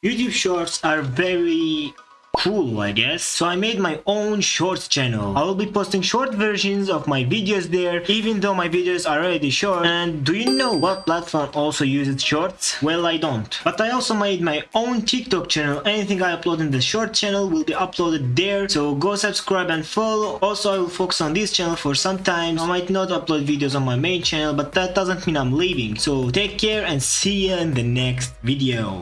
YouTube shorts are very cool I guess. So I made my own shorts channel. I will be posting short versions of my videos there even though my videos are already short. And do you know what platform also uses shorts? Well I don't. But I also made my own TikTok channel. Anything I upload in the short channel will be uploaded there. So go subscribe and follow. Also I will focus on this channel for some time. I might not upload videos on my main channel but that doesn't mean I'm leaving. So take care and see you in the next video.